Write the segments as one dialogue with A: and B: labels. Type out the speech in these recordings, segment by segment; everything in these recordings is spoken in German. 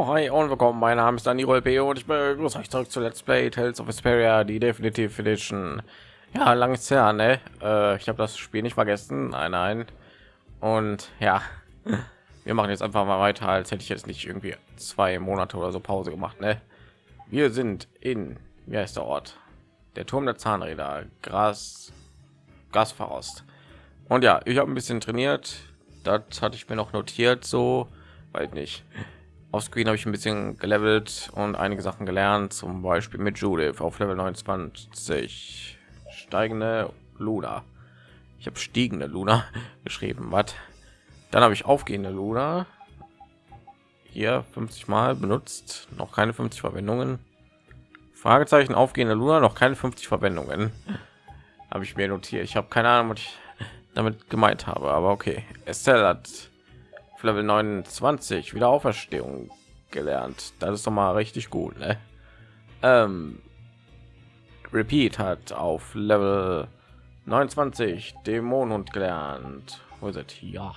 A: Jo, hi und willkommen. Mein Name ist Dani Rolpe und ich begrüße euch zurück zu Let's Play Tales of Vesperia, die Definitive Edition. Ja, lang ist her, ne? Äh, ich habe das Spiel nicht vergessen. Nein, nein. Und ja, wir machen jetzt einfach mal weiter, als hätte ich jetzt nicht irgendwie zwei Monate oder so Pause gemacht, ne? Wir sind in, wie heißt der Ort? Der Turm der Zahnräder, Gras, Gasfaust. Und ja, ich habe ein bisschen trainiert. Das hatte ich mir noch notiert, so, weil nicht auf Screen habe ich ein bisschen gelevelt und einige Sachen gelernt, zum Beispiel mit Judith auf Level 29 steigende Luna. Ich habe stiegende Luna geschrieben, was? Dann habe ich aufgehende Luna hier 50 Mal benutzt, noch keine 50 Verwendungen. Fragezeichen aufgehende Luna, noch keine 50 Verwendungen. Habe ich mir notiert. Ich habe keine Ahnung, was ich damit gemeint habe, aber okay. Estelle hat Level 29 wieder Auferstehung gelernt. Das ist doch mal richtig gut, ne? Ähm, Repeat hat auf Level 29 Dämonenhund gelernt. Wo ist? Ja.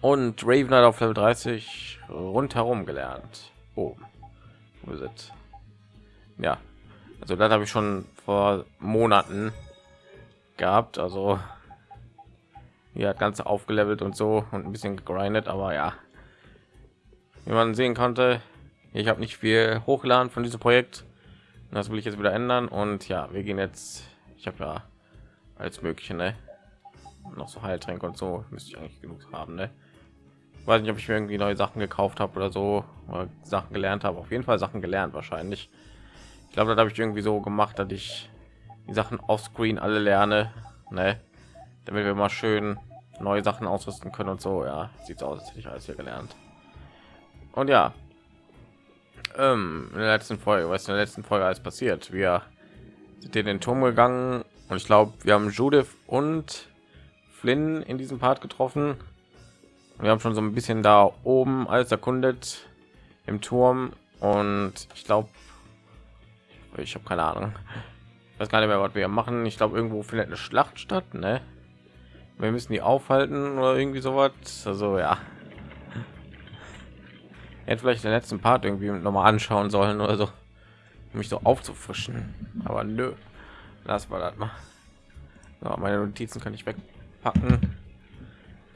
A: Und Raven hat auf Level 30 rundherum gelernt. Oh, wo ist? Ja, also das habe ich schon vor Monaten gehabt. Also hat ganze aufgelevelt und so und ein bisschen gegrindet, aber ja, wie man sehen konnte, ich habe nicht viel hochgeladen von diesem Projekt. Das will ich jetzt wieder ändern und ja, wir gehen jetzt. Ich habe ja als mögliche ne? noch so Heiltränke und so müsste ich eigentlich genug haben. Ne? Weiß nicht, ob ich mir irgendwie neue Sachen gekauft habe oder so oder Sachen gelernt habe. Auf jeden Fall Sachen gelernt wahrscheinlich. Ich glaube, das habe ich irgendwie so gemacht, dass ich die Sachen auf Screen alle lerne, ne? Damit wir mal schön neue Sachen ausrüsten können und so. Ja, sieht aus, als hätte ich alles hier gelernt. Und ja, ähm, in der letzten Folge, was in der letzten Folge alles passiert? Wir sind in den Turm gegangen und ich glaube, wir haben Judith und Flynn in diesem Part getroffen. Wir haben schon so ein bisschen da oben alles erkundet im Turm und ich glaube, ich habe keine Ahnung, ich weiß gar nicht mehr, was wir machen. Ich glaube, irgendwo findet eine Schlacht statt, ne? Wir müssen die aufhalten oder irgendwie sowas. Also ja. Hätte vielleicht den letzten part irgendwie noch mal anschauen sollen oder so um mich so aufzufrischen. Aber nö. Lass mal das mal. So, meine notizen kann ich wegpacken.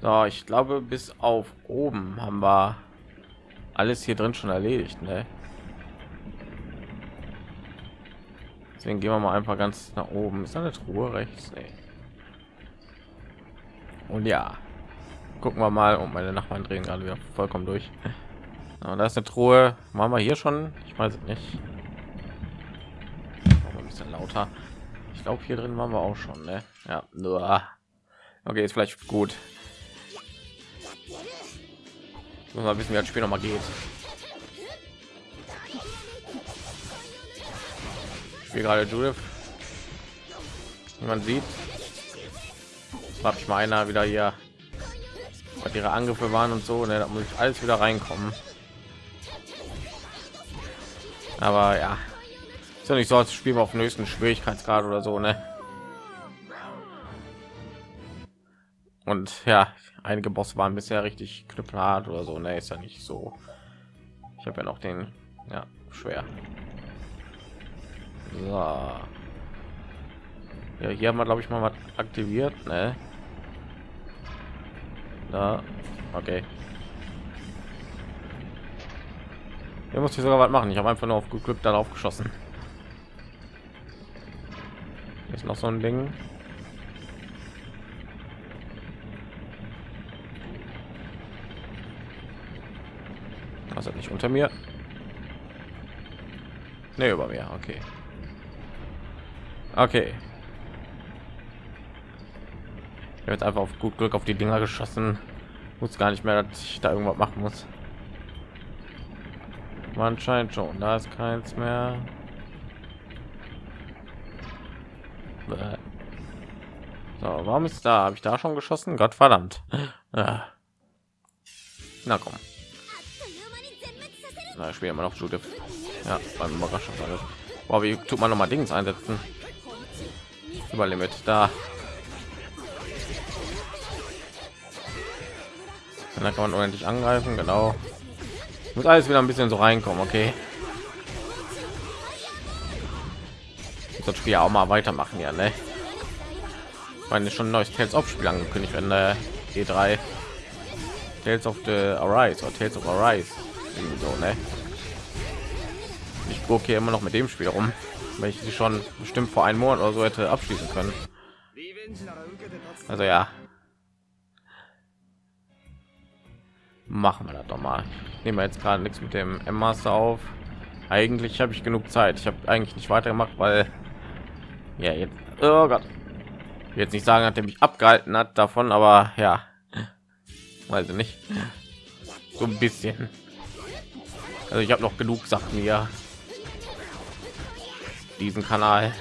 A: So ich glaube bis auf oben haben wir alles hier drin schon erledigt ne? deswegen gehen wir mal einfach ganz nach oben. Ist eine truhe rechts? Nee. Und ja, gucken wir mal. Und meine Nachbarn drehen gerade wieder vollkommen durch. Und da ist eine Truhe. Machen wir hier schon? Ich weiß nicht. Ein bisschen lauter. Ich glaube, hier drin waren wir auch schon. Ne? Ja, nur. Okay, ist vielleicht gut. Muss mal wissen, wie das Spiel noch mal geht. Ich gerade Judith. Wie man sieht, habe ich meiner wieder hier was ihre Angriffe waren und so, ne, da muss ich alles wieder reinkommen. Aber ja, ist ja nicht so, als Spiel auf dem höchsten Schwierigkeitsgrad oder so, ne? Und ja, einige Boss waren bisher richtig knüppelhart oder so, ne, ist ja nicht so. Ich habe ja noch den, ja, schwer. So. Ja, hier haben wir glaube ich mal was aktiviert, ne? Da. Okay. Hier muss ich sogar was machen. Ich habe einfach nur auf Glück darauf geschossen. Ist noch so ein Ding. Hat nicht unter mir? Ne, über mir. Okay. Okay. Jetzt einfach auf gut Glück auf die Dinger geschossen. Muss gar nicht mehr, dass ich da irgendwas machen muss. Man scheint schon, da ist keins mehr. So, warum ist da? Habe ich da schon geschossen? Gott verdammt. Na komm. Na, spielen wir noch Judith. Ja, beim Überraschung. Boah, wie tut man noch mal Dings einsetzen? Überlimit da. Und dann kann man unendlich angreifen, genau. muss alles wieder ein bisschen so reinkommen okay. Das Spiel auch mal weitermachen ja ne? Ich meine schon ein neues Tales of Spiel angekündigt wenn der E3 Tales of the Arise oder Tales of Arise so ne? Ich gucke hier immer noch mit dem Spiel rum weil ich sie schon bestimmt vor einem Monat oder so hätte abschließen können. Also ja machen wir das doch mal. Nehmen wir jetzt gerade nichts mit dem M Master auf. Eigentlich habe ich genug Zeit. Ich habe eigentlich nicht weitergemacht weil ja jetzt oh Gott. Jetzt nicht sagen hat er mich abgehalten hat davon aber ja. Weiß ich nicht. So ein bisschen. Also ich habe noch genug Sachen hier. Diesen Kanal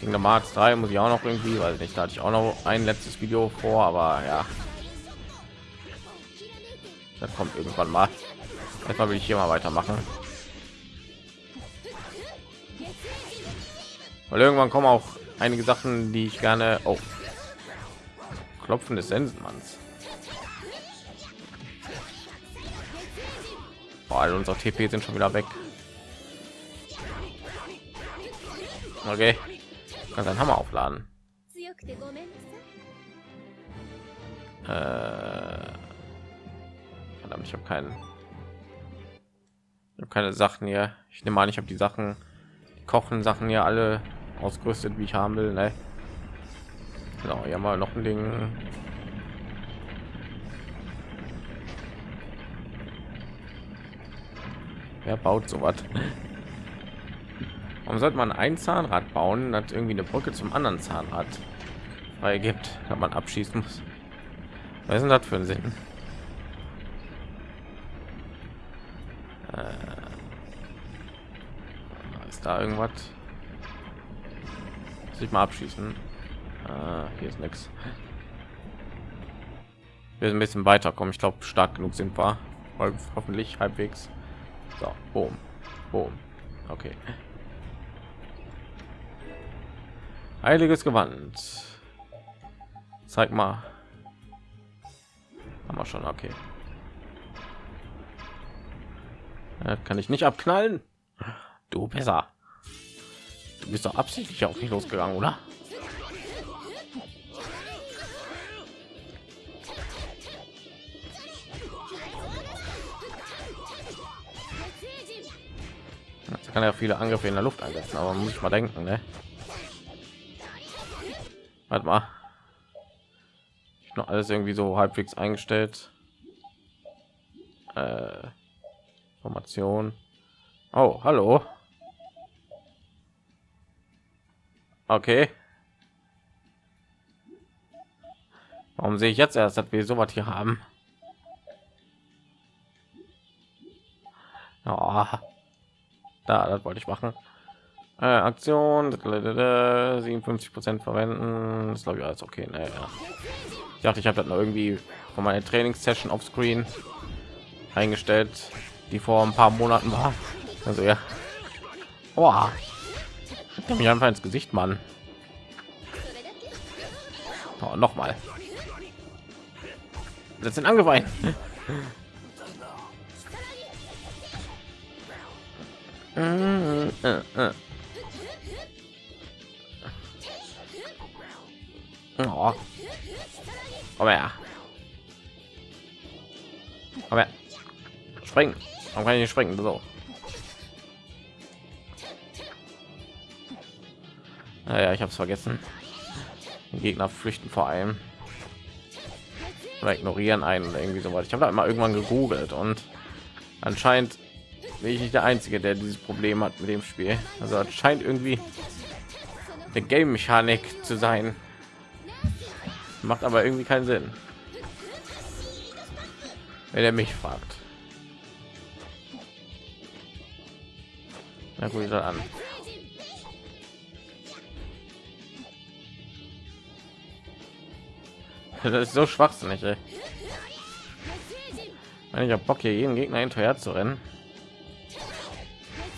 A: Kingdom Hearts 3 muss ich auch noch irgendwie, weil nicht da hatte ich auch noch ein letztes Video vor, aber ja, das kommt irgendwann mal. Erstmal will ich hier mal weitermachen. Weil irgendwann kommen auch einige Sachen, die ich gerne auf oh, Klopfen des Sensenmanns. Boah, alle unsere TP sind schon wieder weg. Okay kann seinen Hammer aufladen. Äh, verdammt, ich habe keinen. Ich keine Sachen hier. Ich nehme an, ich habe die Sachen, die kochen Sachen hier alle ausgerüstet, wie ich haben will. Ne? Genau, ja mal noch ein Ding. Wer baut so was? Warum sollte man ein Zahnrad bauen, das irgendwie eine Brücke zum anderen Zahnrad frei gibt, wenn man abschießen muss? Was ist denn das für ein Sinn? Äh, ist da irgendwas? Sich mal abschießen. Äh, hier ist nichts. Wir ein bisschen weiterkommen. Ich glaube, stark genug sind wir. Hoffentlich halbwegs. So, boom, boom. Okay. Heiliges Gewand. Zeig mal. Haben wir schon, okay. Das kann ich nicht abknallen. Du besser. Du bist doch absichtlich auf mich losgegangen, oder? Das kann ja viele Angriffe in der Luft einsetzen, aber muss ich mal denken, ne? Warte mal. Ich noch alles irgendwie so halbwegs eingestellt. Äh, Formation. Oh, hallo. Okay. Warum sehe ich jetzt erst, dass wir so was hier haben? Oh, da, das wollte ich machen. Äh, Aktion 57 Prozent verwenden. Das glaube ich alles okay. Naja. Ich dachte, ich habe das noch irgendwie von meiner Trainingssession auf Screen eingestellt, die vor ein paar Monaten war. Also ja. Oh, mich einfach ins Gesicht, Mann. Oh, noch mal. Das sind angeweint. Oh. Her. Komm her. Springen. Warum kann ich nicht springen? So. Naja, ich habe es vergessen. Die Gegner flüchten vor allem. Oder ignorieren einen irgendwie so was. Ich habe da immer irgendwann gegoogelt und anscheinend bin ich nicht der Einzige, der dieses Problem hat mit dem Spiel. Also scheint irgendwie eine Game-Mechanik zu sein macht aber irgendwie keinen Sinn wenn er mich fragt na gut an das ist so schwachsinnig ey. ich habe bock hier jeden gegner hinterher zu rennen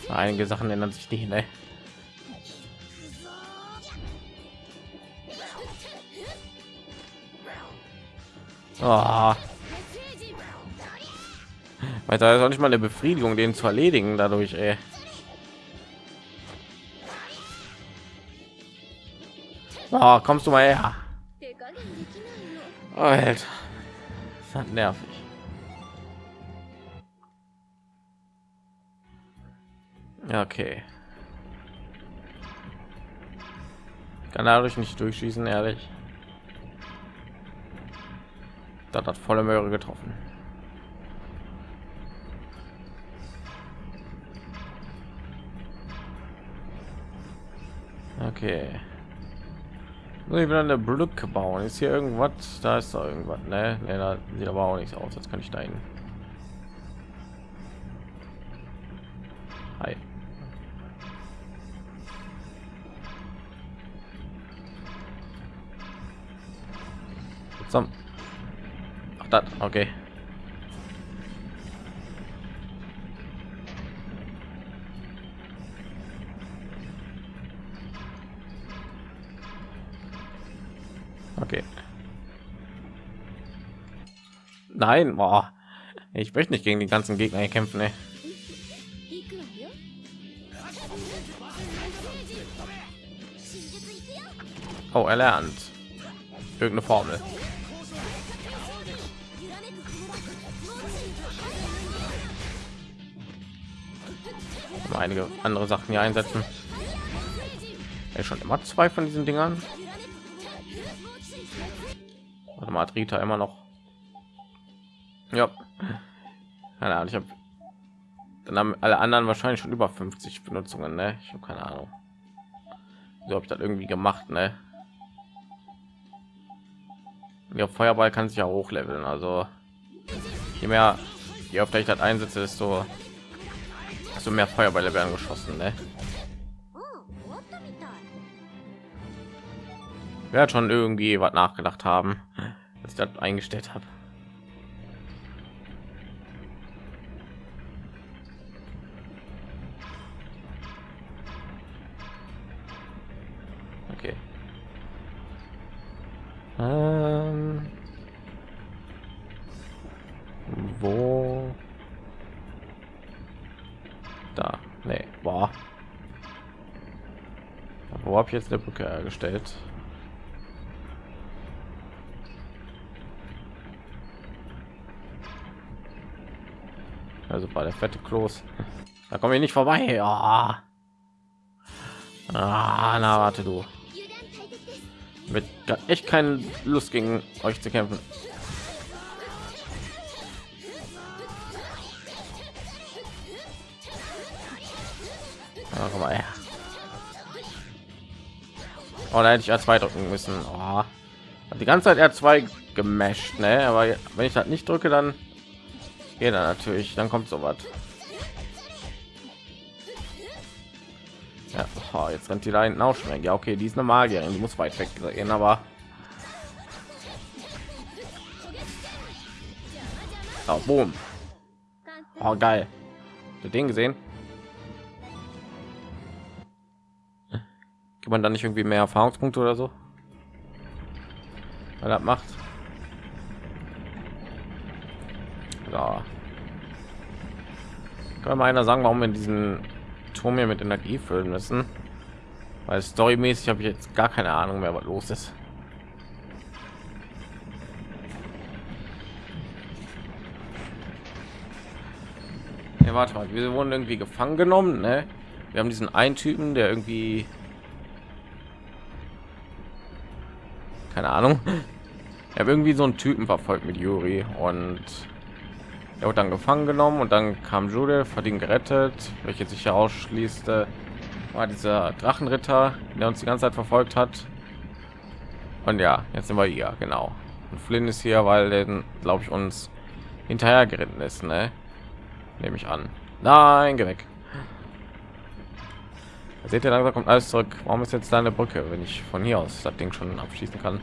A: einige sachen ändern sich nicht? Oh. Weil da ist auch nicht mal eine Befriedigung, den zu erledigen dadurch, ey. Oh, kommst du mal her? Oh, Alter. Das hat nervig. Ja, okay. Kann dadurch nicht durchschießen, ehrlich. Das hat volle Möhre getroffen. Okay. Muss ich wieder eine Brücke bauen? Ist hier irgendwas? Da ist da irgendwas, ne? ne da sieht aber auch nichts aus. Jetzt kann ich hin. Hi. Zum. Das, okay. Okay. Nein, boah. Ich möchte nicht gegen die ganzen Gegner kämpfen, ey. Oh, er lernt irgendeine Formel. Einige andere Sachen hier einsetzen. Ja, schon immer zwei von diesen Dingern. Warte mal, Rita immer noch. Ja. Keine Ahnung, ich habe dann haben alle anderen wahrscheinlich schon über 50 Benutzungen, ne? Ich habe keine Ahnung. So habe ich das irgendwie gemacht, ne? Ja, Feuerball kann sich ja hochleveln, also je mehr, je öfter ich das einsetze, desto so mehr Feuerbälle werden geschossen, ne? Wer schon irgendwie was nachgedacht haben, dass ich das eingestellt habe. Okay. Ähm, wo da. Nee. War wo habe ich jetzt eine brücke hergestellt? Also bei der fette klos. Da komme ich nicht vorbei. Ah. Ah, na warte du. Mit echt keine lust gegen euch zu kämpfen mal her. Oh, da hätte ich R2 drücken müssen. Oh. Die ganze Zeit R2 gemasht, ne? Aber wenn ich das nicht drücke, dann geht er natürlich. Dann kommt so was. Ja, oh, jetzt rennt die da hinten auch schon. Ja, okay, die ist eine Magierin, die muss weit weg gehen, aber oh, boom. Oh, geil. Den gesehen? Gibt man dann nicht irgendwie mehr Erfahrungspunkte oder so? Weil das macht. Ja. Kann mal einer sagen, warum wir diesen Turm hier mit Energie füllen müssen? Weil storymäßig habe ich jetzt gar keine Ahnung mehr, was los ist. Warte mal, wir wurden irgendwie gefangen genommen, ne? Wir haben diesen einen Typen, der irgendwie keine Ahnung. Ich habe irgendwie so einen Typen verfolgt mit Juri und er wird dann gefangen genommen und dann kam Judith, hat ihn gerettet, welche sich herausschließte, war dieser Drachenritter, der uns die ganze Zeit verfolgt hat. Und ja, jetzt sind wir hier, genau. Und Flynn ist hier, weil den, glaube ich, uns hinterher geritten ist, ne? Nehme ich an. Nein, geh weg. Seht ihr, langsam kommt alles zurück. Warum ist jetzt da eine Brücke, wenn ich von hier aus das Ding schon abschließen kann?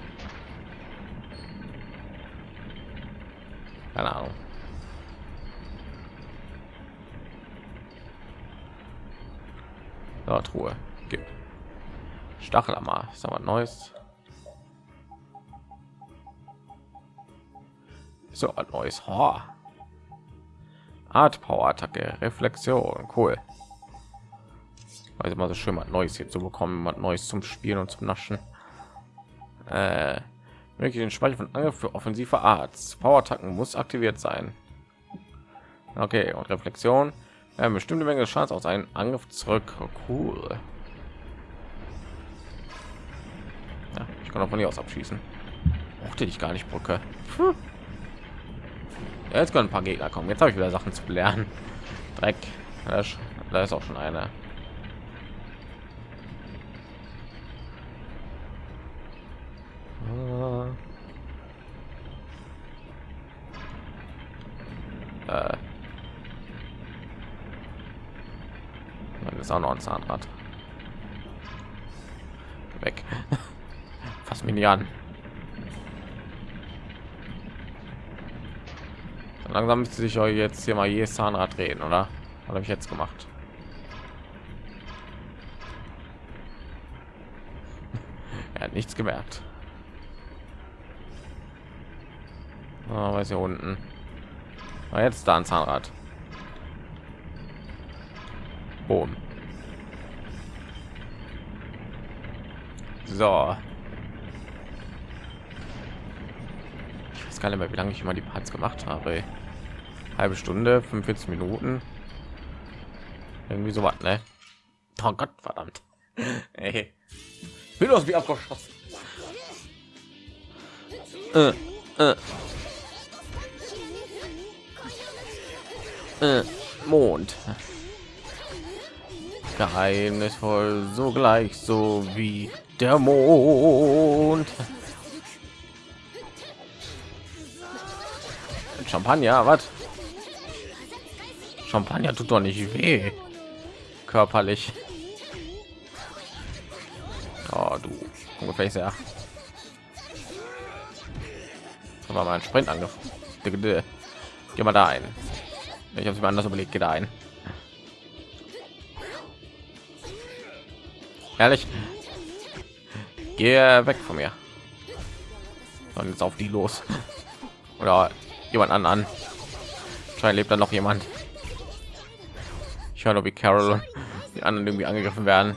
A: Keine Ahnung. Ja, Truhe. Gib. Stachelammer. Ist aber neues. So, ein neues Haar. Art Power Attacke, Reflexion, cool. Also mal so schön mal Neues hier zu bekommen, mal Neues zum Spielen und zum Naschen. Äh, wirklich den Speicher von Angriff für offensive Arts. Power Attacken muss aktiviert sein. Okay, und Reflexion. Ja, bestimmte Menge Schadens aus einem Angriff zurück. Cool. Ja, ich kann auch von hier aus abschießen. Mochte ich gar nicht Brücke. Ja, jetzt können ein paar Gegner kommen. Jetzt habe ich wieder Sachen zu lernen. Dreck. Da ist auch schon einer. Äh. Das ist auch noch ein Zahnrad. Weg. Fass mich nicht an. Langsam müsste sich euch jetzt hier mal jedes Zahnrad drehen, oder? Was habe ich jetzt gemacht? er hat nichts gemerkt. Oh, weiß hier unten. Aber jetzt da ein Zahnrad. Boom. So. Ich weiß gar nicht mehr, wie lange ich immer die Parts gemacht habe. Halbe Stunde, 45 Minuten. Irgendwie so was, ne? Oh Gott, verdammt. Ey. Bin aus wie abgeschossen. Äh, äh. Äh, Mond. Geheimnisvoll, so gleich so wie der Mond. Champagner, was? Champagner tut doch nicht weh. Körperlich. Oh, du ungefähr sehr. Aber mein Sprint angefangen. Geh mal da ein. Ich habe es mir anders überlegt, geht ein. Ehrlich, gehe weg von mir. Und jetzt auf die los. Oder jemand an an. Scheint lebt da noch jemand. Ich höre wie Carol die anderen irgendwie angegriffen werden.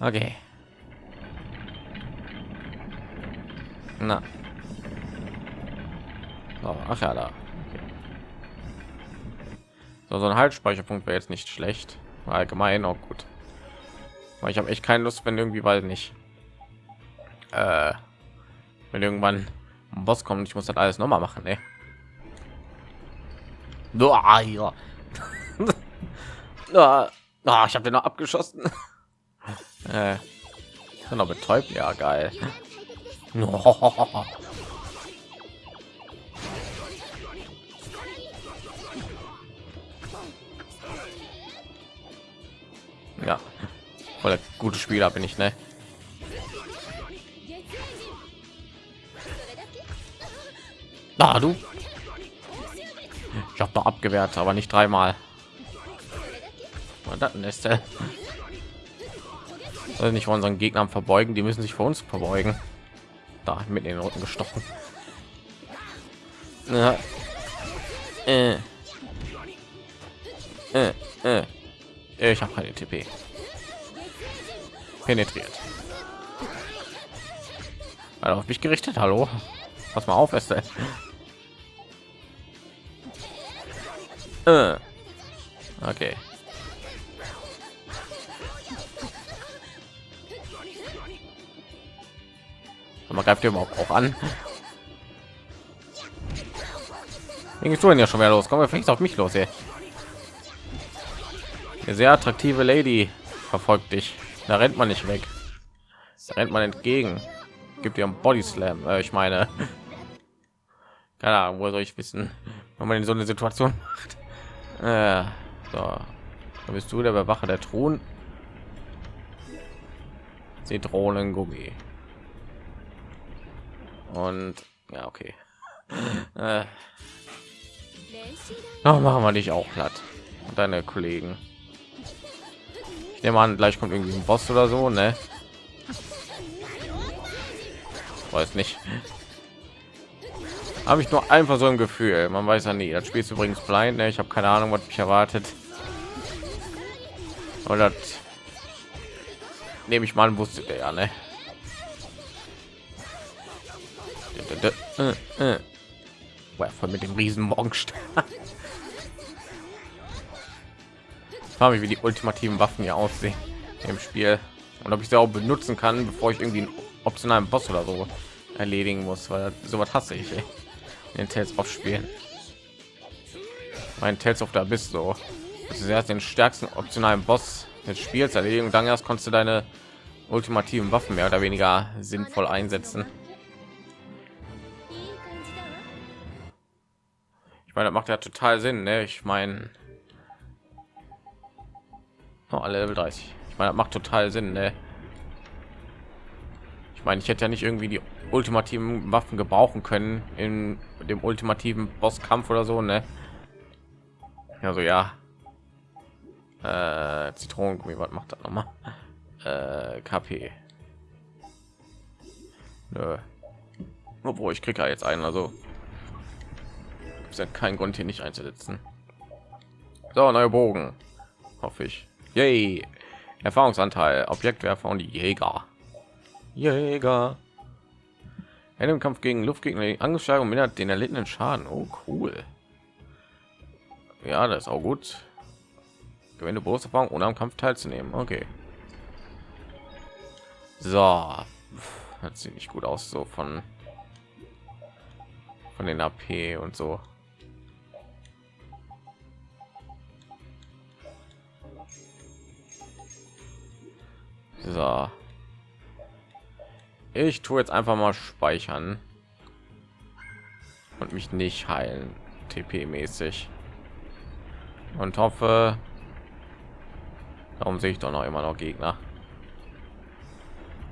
A: Okay. Na. So, ach ja, da. Okay. So, so ein Haltspeicherpunkt wäre jetzt nicht schlecht. Allgemein auch gut. Weil ich habe echt keine Lust, wenn irgendwie weil nicht. Äh, wenn irgendwann ein Boss kommt, ich muss das alles noch mal machen, ne? Ah, ja. ah, ich habe den noch abgeschossen. äh, noch betäubt, ja geil. Ja, voll gute Spieler bin ich, ne? Da du. Ich habe doch abgewehrt, aber nicht dreimal. Und dann ist er. Also nicht unseren Gegnern verbeugen, die müssen sich vor uns verbeugen da mit den Rücken gestochen. Ja. Äh. Äh, äh. Ich habe keine TP. Penetriert. Also auf mich gerichtet. Hallo. Pass mal auf, ist äh. Okay. Man greift ihr überhaupt auch an. Du denn ja schon wieder los. Kommen wir vielleicht auf mich los ey. eine sehr attraktive lady verfolgt dich. Da rennt man nicht weg. Da rennt man entgegen. Gibt ihr body slam äh, ich meine. Keine ahnung wo soll ich wissen wenn man in so eine situation macht. Äh, so. Da bist du der bewacher der thron zitronengummi und ja okay äh. Oh, machen wir dich auch platt und deine kollegen ich nehme an gleich kommt irgendwie ein boss oder so ne weiß nicht habe ich nur einfach so ein Gefühl. Man weiß ja nie. Das Spiel ist übrigens blind. Ne? Ich habe keine Ahnung, was mich erwartet. Oder nehme ich mal wusste der ja, ne? Voll mit dem riesen Morgenstern. frage mich, wie die ultimativen Waffen hier aussehen im Spiel und ob ich sie auch benutzen kann, bevor ich irgendwie einen optionalen Boss oder so erledigen muss, weil sowas hasse ich. Ey den Tales aufspielen. Mein Tales of der Abyss so. Das ist erst den stärksten optionalen Boss des Spiels erledigen dann erst konntest du deine ultimativen Waffen mehr oder weniger sinnvoll einsetzen. Ich meine, das macht ja total Sinn. Ne? Ich meine, oh, alle Level 30. Ich meine, das macht total Sinn. Ne? Ich meine, ich hätte ja nicht irgendwie die ultimativen Waffen gebrauchen können in dem ultimativen Bosskampf oder so, ne? Also ja. Äh, Zitronengummi, was macht das nochmal? Äh, KP. Nö. Obwohl ich kriege ja jetzt einen, also ist ja kein Grund hier nicht einzusetzen. So, neue Bogen. Hoffe ich. Yay. Erfahrungsanteil, Objektwerfer und Jäger. Jäger. In dem Kampf gegen Luftgegner angeschlagen und mindert den erlittenen Schaden. Oh, cool. Ja, das ist auch gut. Gewinne Berufserfahrung, ohne am Kampf teilzunehmen. Okay. So. Das sieht nicht gut aus, so von von den AP und so. So. Ich tue jetzt einfach mal speichern und mich nicht heilen, TP-mäßig. Und hoffe, darum sehe ich doch noch immer noch Gegner.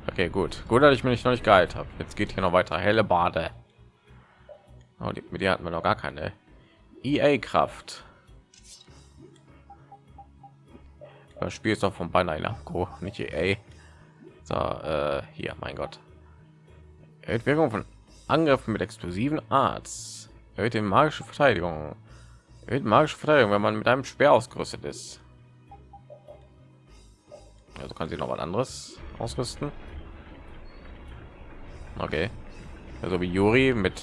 A: Okay, gut. Gut, dass ich mich noch nicht geheilt habe. Jetzt geht hier noch weiter. Helle Bade. Oh, die, mit der hatten wir noch gar keine. EA-Kraft. Das Spiel ist doch von Banai Namco, nicht EA. So, äh, hier, mein Gott. Erhöht Wirkung von Angriffen mit explosiven Arts. Erhöht die magische Verteidigung. Erhöht magische Verteidigung, wenn man mit einem Speer ausgerüstet ist. Also kann sie noch was anderes ausrüsten. Okay. Also wie Yuri mit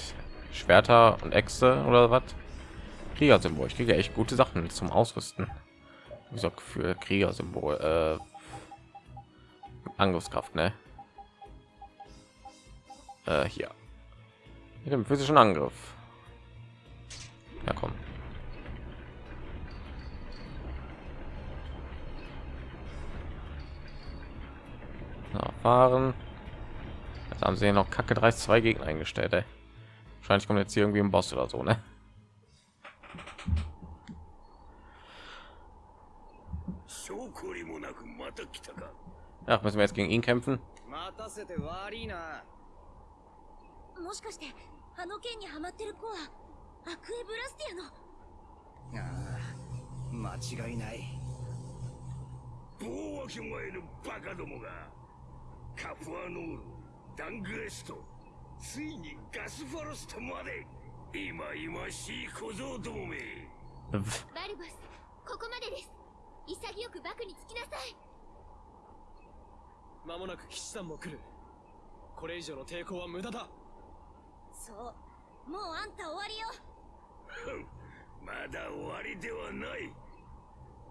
A: Schwerter und Äxte oder was? Kriegersymbol. Ich kriege echt gute Sachen zum Ausrüsten. Wie gesagt, für Kriegersymbol. Äh, Angriffskraft, ne? äh, hier mit dem physischen Angriff. Ja, komm. Ja, fahren. Jetzt haben sie noch Kacke 3 zwei Gegner eingestellt. Ey. Wahrscheinlich kommt jetzt hier irgendwie ein Boss oder so, ne? Ach, müssen wir jetzt gegen ihn kämpfen?
B: もしかしてあの件にハマってる子はアクエブラスティアの？あ
C: あ間違いない。
D: 棒わけ前のバカどもがカフアノールダングエストついにガスファロストまで今今しい小僧どもめ。
B: バルバスここまでです。潔くバクにつきなさい
C: 間もなく騎士団も来るこれ以上の抵抗は無駄だ
B: そうもうあんた終わりよ
D: まだ終わりではない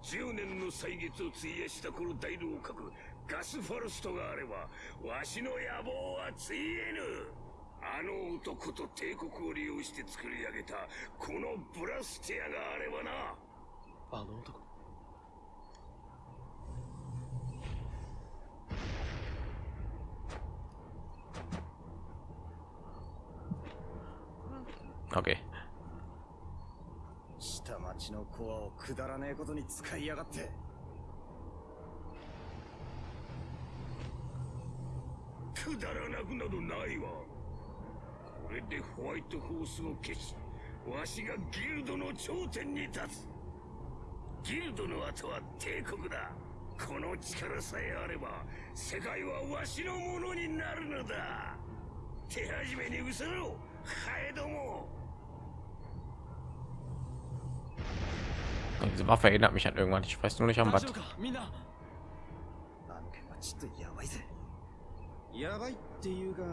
D: 10年の歳月を費やしたこの大老閣ガスファルストがあればわしの野望はついえぬあの男と帝国を利用して作り上げたこのブラスティアがあればな
C: あの男
A: Okay.
C: 下町のコアをくだらねえことに使いやがって。
D: くだらなくなどないわ。これでホワイトホースを消し、わしがギルドの頂点に立つ。ギルドの後は帝国だ。この力さえあれば、世界はわしのものになるのだ。手始めに失ろハエども
A: Diese Waffe erinnert mich an irgendwann. Ich weiß nur nicht an
C: 大
A: was.
C: 丈夫かみんな
E: あの件はちょっとやばいぜやばいっていうが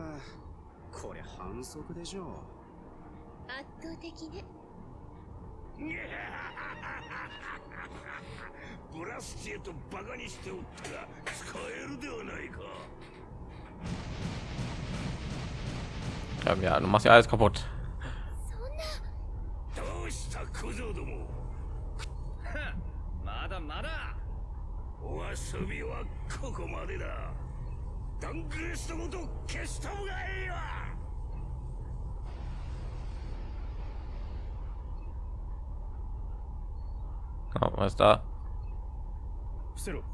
E: これ反則でしょ
B: 圧倒的ね
D: ブラスチェとバカにしておったが使えるではないか
A: Ja, ja, du machst ja alles kaputt.
D: どうした小僧ども
C: まだまだ。
D: お遊びはここまでだ。ダングレストごと消した方がいいわ。
A: Oh, was ist da?
C: 伏せろ。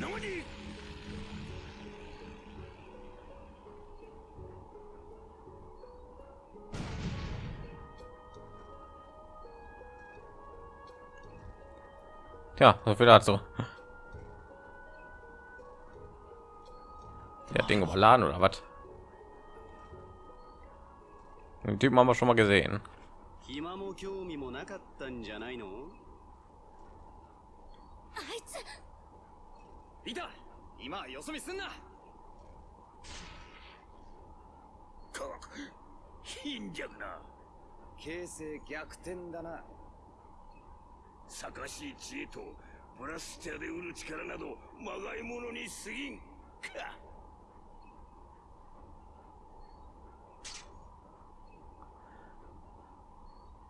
D: 何
A: Tja, so viel dazu. Der Ding überladen oder was? Den Typen haben wir schon mal gesehen.
E: 暇も興味もなか
D: しい知恵とブラスチャーで売る力などまがいものに過ぎんか。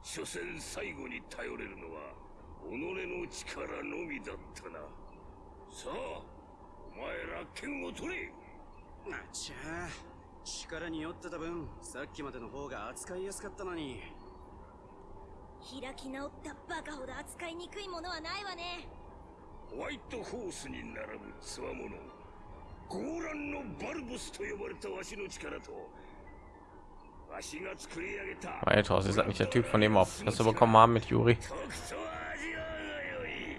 D: 所詮最後に頼れるのは己の力のみだったな。さあお前ら剣を取れ。
E: あちゃ力に酔ってた分さっきまでの方が扱いやすかったのに。
B: 開き直ったバカほど扱いにくいものはないわね
D: ホワイトホースに並ぶつわものゴーランのバルブスと呼ばれたわしの力とわしが作り上げた
A: Weitaus ist das nicht der Typ von dem auf das wir bekommen haben mit Juri.
D: 特捜味わがよい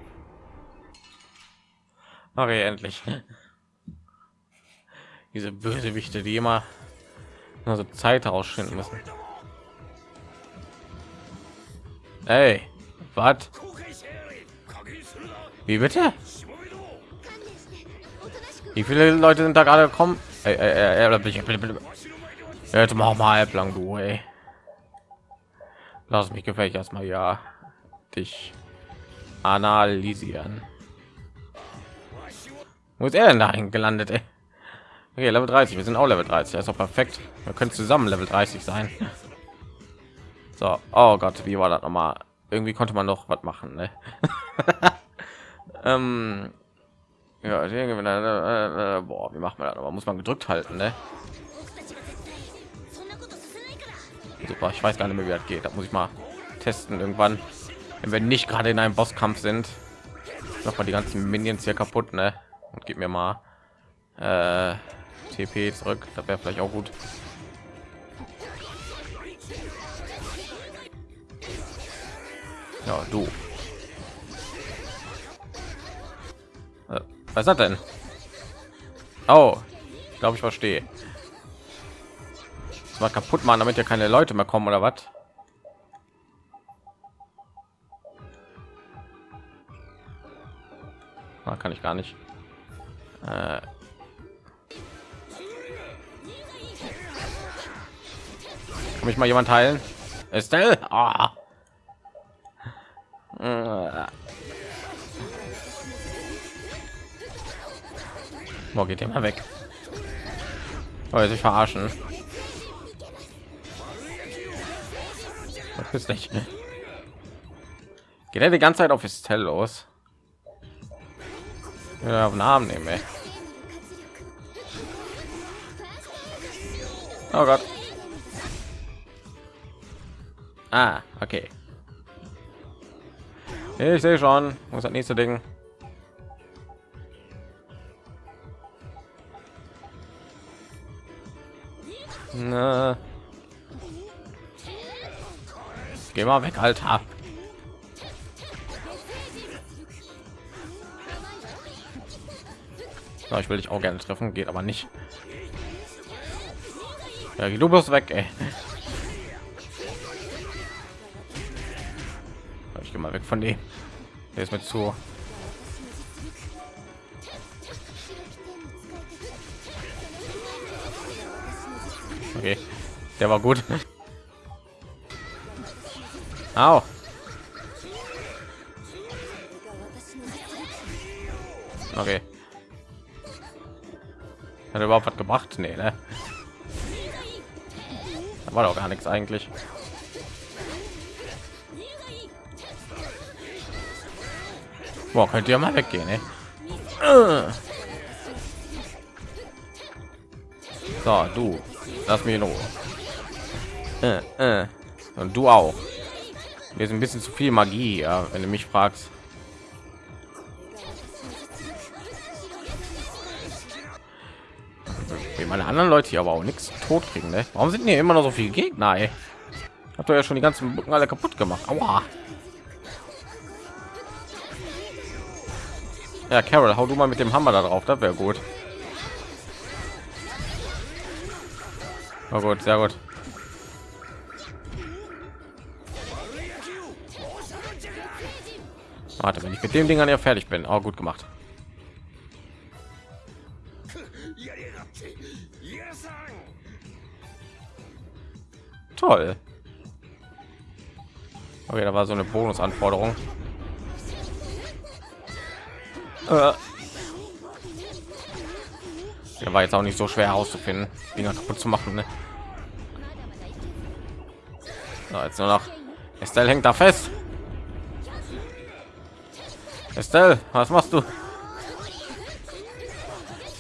A: Okay, endlich. Diese Bösewichte, die immer nur so Zeit rausschinden müssen. Hey, was? Wie bitte? Wie viele Leute sind da gerade gekommen? Ey, ey, ey, Jetzt mach mal halblang, du, ey. Lass mich gefällig erstmal ja dich analysieren. Wo ist er denn dahin gelandet, ey? Okay, Level 30, wir sind auch Level 30, das ist auch perfekt. Wir können zusammen Level 30 sein. So, oh Gott, wie war das nochmal? Irgendwie konnte man noch was machen, ne? ähm, ja, äh, äh, boah, wie macht man das? Aber muss man gedrückt halten, ne? Super, ich weiß gar nicht mehr, wie das geht. Da muss ich mal testen irgendwann, wenn wir nicht gerade in einem Bosskampf sind. Noch mal die ganzen Minions hier kaputt, ne? Und gib mir mal äh, TP zurück. Da wäre vielleicht auch gut. Ja, du. Äh, was ist das denn? Oh, ich glaube, ich verstehe. Das mal kaputt machen, damit ja keine Leute mehr kommen oder was? Ah, kann ich gar nicht. Äh. Kann mich mal jemand heilen? Estelle? Ah. Wo geht mal weg? Oh, sich verarschen. ist nicht. Geht er die ganze Zeit auf Estelle los? Ja, auf den Arm nehmen, ey. Oh Gott. Ah, okay. Ich sehe schon. Muss das nächste Ding. Na. Geh mal weg, Alter. So, ich will dich auch gerne treffen, geht aber nicht. Ja, geh du bist weg, ey. Ich geh mal weg von dem. Der ist mir zu der war gut. Au. Okay. Hat er überhaupt was gemacht? Nee, ne? Da war doch gar nichts eigentlich. Boah, könnt ihr mal weggehen, ne? So, du, lass mich in Ruhe. Äh, äh. Und du auch. Hier ist ein bisschen zu viel Magie, ja, wenn du mich fragst. Wie meine anderen Leute hier aber auch nichts tot kriegen, ne? Warum sind hier immer noch so viele Gegner? Ey? Habt ihr ja schon die ganzen Brücken alle kaputt gemacht. Aua. Ja, Carol, hau du mal mit dem Hammer da drauf, das wäre gut. Oh gut, sehr gut. Warte, wenn ich mit dem Ding an ja fertig bin. Oh, gut gemacht. Toll. Okay, da war so eine Bonusanforderung. Äh. Der war jetzt auch nicht so schwer herauszufinden, Dinger kaputt zu machen. Ne? So, jetzt nur noch. Estelle hängt da fest. Estelle, was machst du?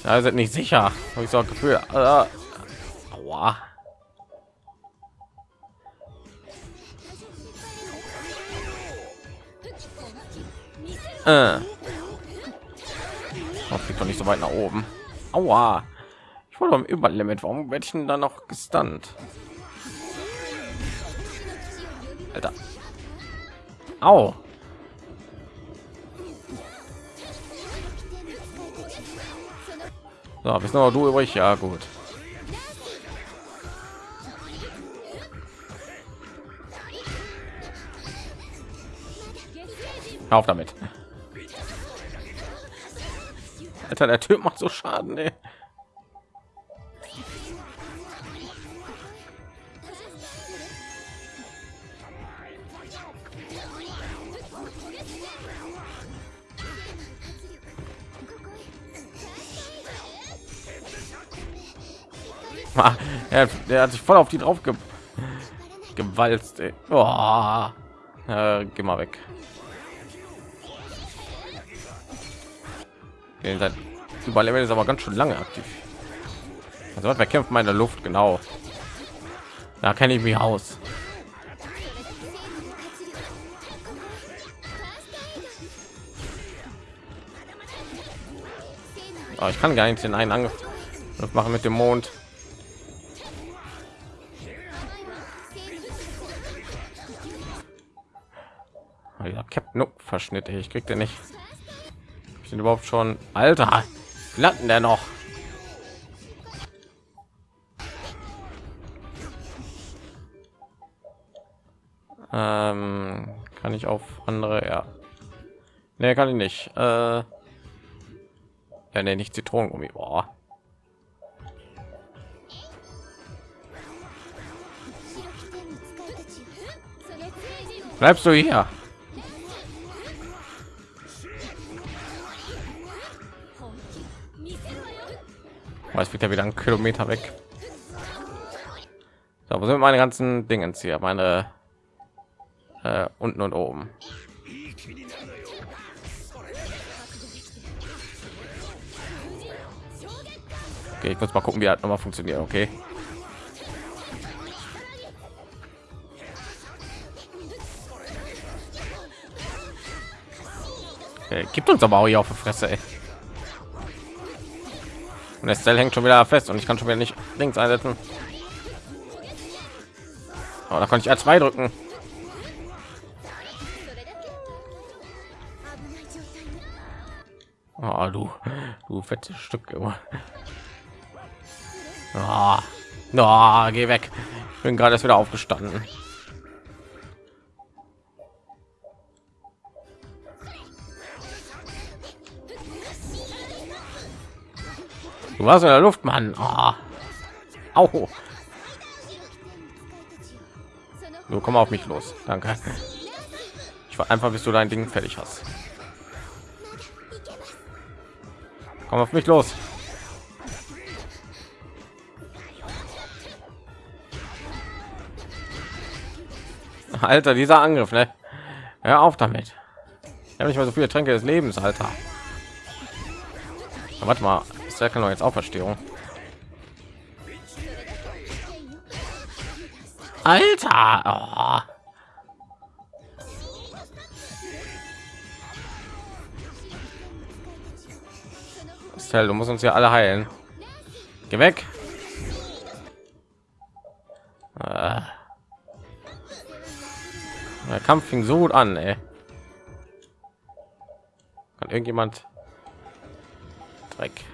A: Da sind nicht sicher. Habe ich so ein Gefühl. Aua. Äh. Oh, doch nicht so weit nach oben. Aua. Ich wurde am Überlimit. Warum werde ich denn dann noch gestunt? Alter. Au. So, bist noch du übrig? Ja, gut. Auf damit. Alter, der Typ macht so Schaden, ey. Er, der hat sich voll auf die drauf ge gewalzt. Oh. Äh, geh mal weg. Seit Überlevel ist aber ganz schön lange aktiv. Also wer kämpft meine Luft genau? Da kenne ich mich aus. Aber ich kann gar nicht den einen Angriff machen mit dem Mond. Verschnitt. Ich krieg den nicht. Sind überhaupt schon Alter? Latten der noch? Ähm, kann ich auf andere? Ja. Nee, kann ich nicht. Äh, ja, nee, nicht Zitronengummi. Boah. Bleibst du hier? Es wird ja wieder ein Kilometer weg. So, wo sind meine ganzen Dingen hier? Meine äh, unten und oben. Okay, ich muss mal gucken, wie halt noch mal funktioniert. Okay. okay. Gibt uns aber auch hier auf die Fresse. Ey. Und Zell hängt schon wieder fest und ich kann schon wieder nicht links einsetzen. Aber da konnte ich R2 drücken. Oh, du, du fettes Stück. Oh. Oh, geh weg. Ich bin gerade erst wieder aufgestanden. Du warst in der Luft, Mann. Oh. Au. Du komm auf mich los. Danke. Ich war einfach, bis du dein Ding fertig hast. Komm auf mich los. Alter, dieser Angriff, ne? Hör auf damit. Ich habe nicht mal so viele Tränke des Lebens, Alter. Aber warte mal, der kann doch jetzt Auferstehung. Alter! Oh. Du musst uns ja alle heilen. Geh weg. Ah. Der Kampf fing so gut an, ey. Kann irgendjemand Dreck?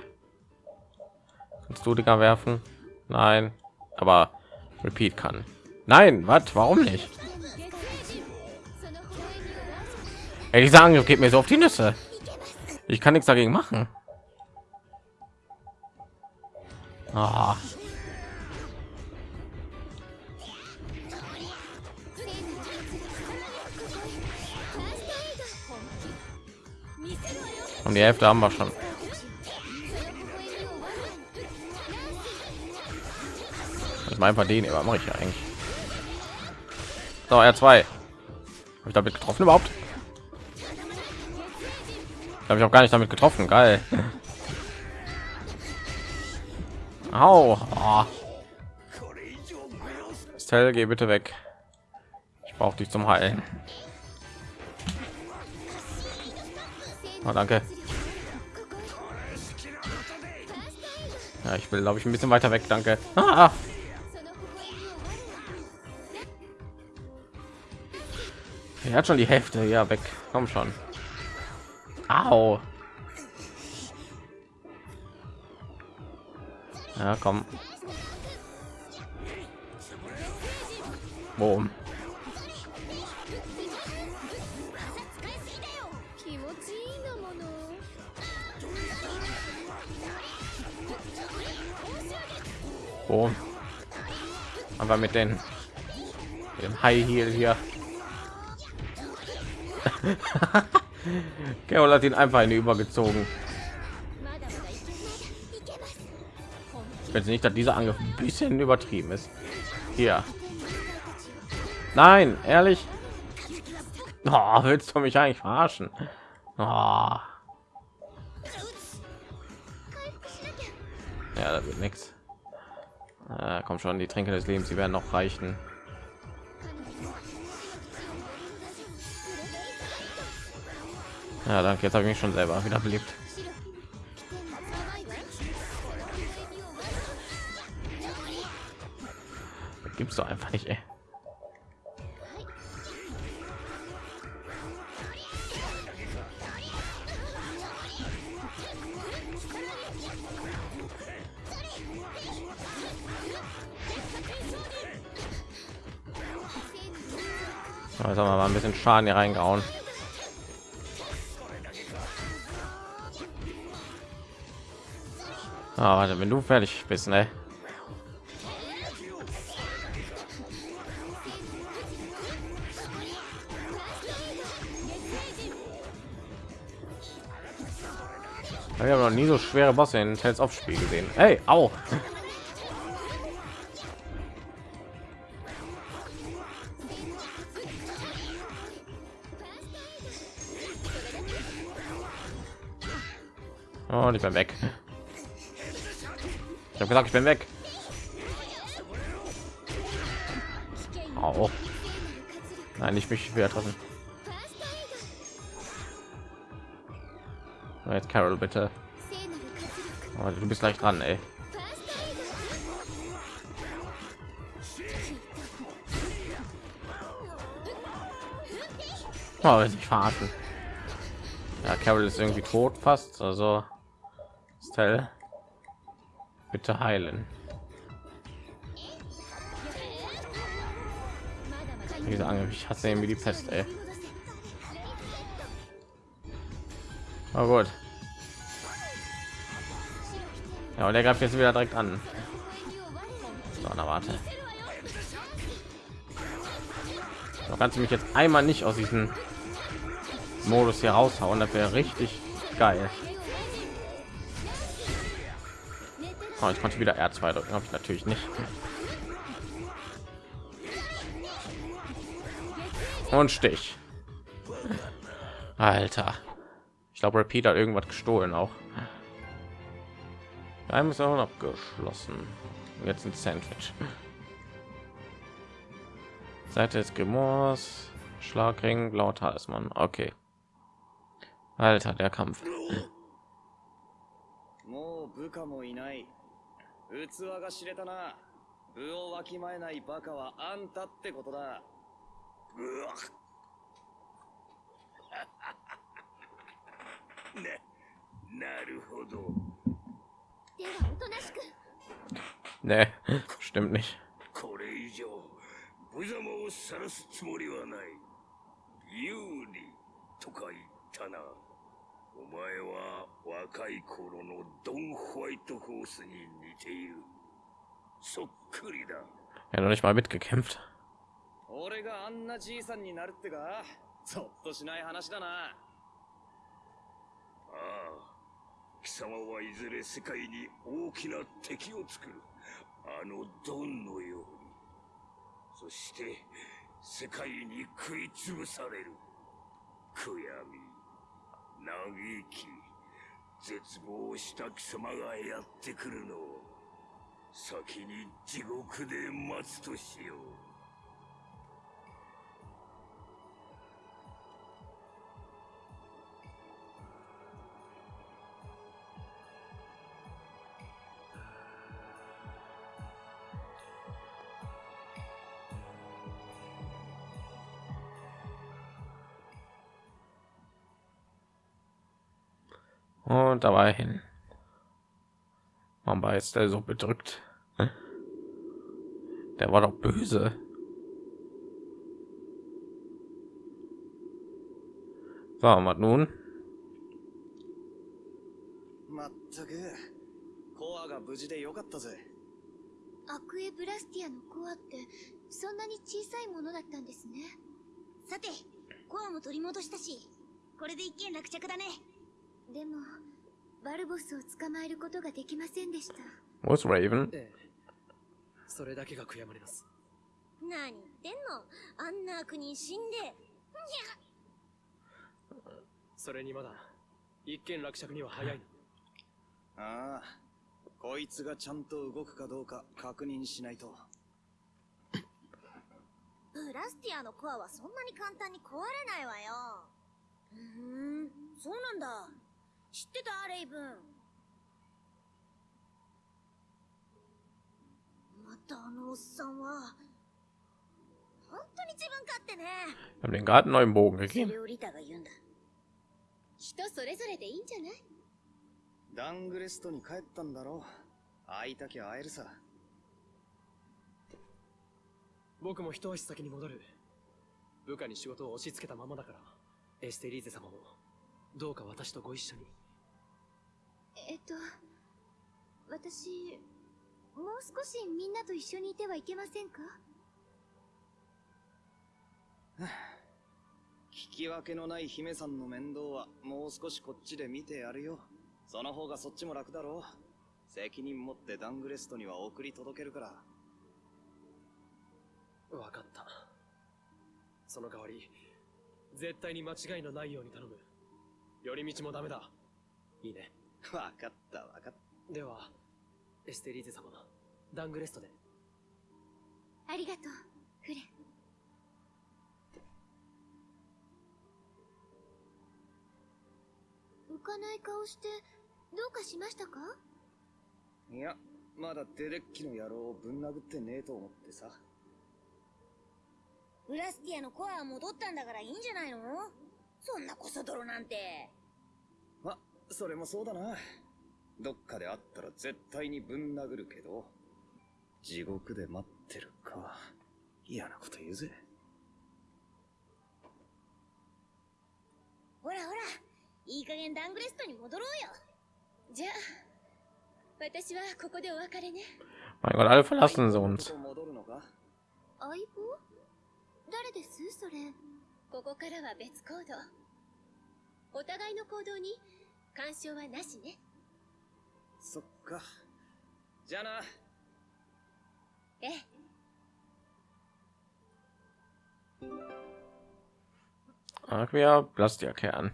A: Kannst du Dinger werfen? Nein, aber Repeat kann. Nein, was? Warum nicht? Ey, dieser Angriff geht mir so auf die Nüsse. Ich kann nichts dagegen machen. Ah. Und die Hälfte haben wir schon. Ich meine einfach den, aber mache ich ja eigentlich. So, er zwei. Habe ich damit getroffen überhaupt? Habe ich auch gar nicht damit getroffen. Geil. Au. Stell, geh bitte weg. Ich brauche dich zum Heilen. Oh, danke. Ja, ich will, glaube ich, ein bisschen weiter weg. Danke. Ah. Er hat schon die Hälfte. Ja, weg. Komm schon. Au. Ja, komm. Boom. Boom. Aber mit den dem High Heel hier. Carol hat ihn einfach eine übergezogen. Ich nicht, dass dieser Angriff ein bisschen übertrieben ist. Hier. Nein, ehrlich. Oh, willst du mich eigentlich verarschen? Oh. Ja, da wird nichts. Äh, kommt schon, die Tränke des Lebens, sie werden noch reichen. Ja, danke. Jetzt habe ich mich schon selber wieder belebt. Gibt's doch einfach nicht, ey. Jetzt haben wir mal ein bisschen Schaden hier reingehauen. Ah, wenn du fertig bist, ne? Ich habe noch nie so schwere Bosse in Tales of Spiel gesehen. Hey, auch. Oh, nicht mehr weg. Ich habe gesagt, ich bin weg. Oh. Nein, ich mich wieder treffen. Jetzt Carol bitte. Oh, du bist gleich dran, ey. Oh, sich verarschen. Ja, Carol ist irgendwie tot fast, also Stell, bitte heilen. Diese Angriff, ich hasse irgendwie die Pest, ey. Oh gut. Ja, und der greift jetzt wieder direkt an. So, na warte. So, kannst du mich jetzt einmal nicht aus diesem Modus hier raushauen, das wäre richtig geil. Oh, ich konnte wieder R2 drücken, habe ich natürlich nicht. Und Stich. Alter. Ich glaube, Repeat hat irgendwas gestohlen auch. Geheim ist auch abgeschlossen. Jetzt ein Sandwich. Seite des Grimoires, Schlagring, blauer Talisman. Okay. Alter, der Kampf.
E: もう部下もいない 器が知れたな。部をわきまえないバカはあんたってことだ。
D: うわな なるほど。
B: ではおとなしく。
A: Ne, stimmt nicht.
D: これ以上無様を晒すつもりはない。有利とか言ったなお前は若い頃のドン・ホワイトホースに似ている。そっくりだ。
A: Ja, noch nicht mal mitgekämpft.
E: 俺があんなじいさんになるってか？ゾッとしない話だな。
D: ああ貴様はいずれ世界に大きな敵を作る。あのドンのように。そして世界に食いつぶされる。悔やみ嘆き絶望した貴様がやってくるのを先に地獄で待つとしよう。
A: Und dabei hin. Warum war jetzt der so bedrückt? Der war doch böse. So, was nun?
E: まったくコアが無事でよかったぜ
B: アクエブラスティアのコアってそんなに小さいものだったんですねさてコアも取り戻したしこれで一件落着だね でもバルボスを捕まえることができませんでした。
A: Ist Raven?
C: ええ。それだけが悔やまれます。
B: 何？言ってんのあんな悪人死んで。
C: それにまだ一件落着には早いの。
E: ああこいつがちゃんと動くかどうか確認しないと。
B: ブラスティアのコアはそんなに簡単に壊れないわよ。ふーんそうなんだ知ってたレイブン。またあのおっさんは本当に自分勝手ね。
A: Haben den einen neuen Bogen
B: そ
A: gegeben.
B: れをリタが言うんだ。人それぞれでいいんじゃない？
E: ダングレストに帰ったんだろ会いたきゃ会えるさ。
C: 僕も一足先に戻る。部下に仕事を押し付けたままだからエステリーゼ様もどうか私とご一緒に
B: えっと私もう少しみんなと一緒にいてはいけませんか？
E: 聞き分けのない姫さんの面倒はもう少しこっちで見てやるよ。その方がそっちも楽だろう。責任持ってダングレストには送り届けるから。
C: 分かった。その代わり絶対に間違いのないように頼む。寄り道もダメだ。いいね
E: 分かった分かっ
C: ではエステリーゼ様ダングレストで。
B: ありがとうフレ。ン浮かない顔してどうかしましたか？
E: たいやまだデデッキの野郎をぶん殴ってねえと思ってさ。
B: ブラスティアのコアは戻ったんだからいいんじゃないの？そんなコソ泥なんて
E: それもそうだな。どっかで会ったら絶対にぶん殴るけど、地獄で待ってるか。嫌なこと言うぜ。
B: ほらほらいい加減ダングレストに戻ろうよ。じゃあ私はここでお別れね。
A: Mein Gott, alle verlassen
B: 相棒？誰です？それ。ここからは別行動。お互いの行動に干渉はなしね
E: そっか。じゃあな。
B: ええ
A: Aquia Plastia-Kern.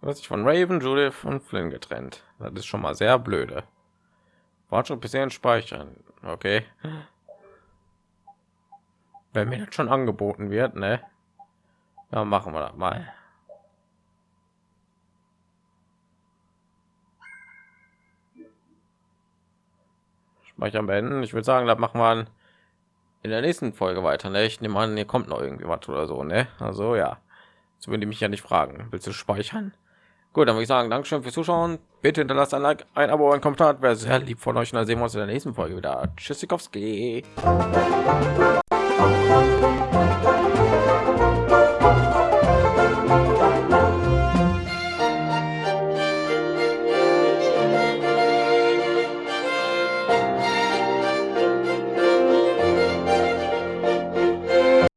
A: Du hast dich von Raven, Judith und Flynn getrennt. Das ist schon mal sehr blöde. Fortschritt bisher speichern. Okay. Wenn mir das schon angeboten wird, ne? Ja, machen wir das mal. Speichern beenden. Ich würde sagen, das machen wir in der nächsten Folge weiter. Ne? Ich nehme an, hier kommt noch irgendwie was oder so. Ne? Also ja, so würde ich mich ja nicht fragen. Willst du speichern? Gut, dann würde ich sagen, Dankeschön fürs Zuschauen. Bitte hinterlasst ein Like, ein Abo, ein Kommentar. Wäre sehr lieb von euch. Und dann sehen wir uns in der nächsten Folge wieder. Tschüssikowski.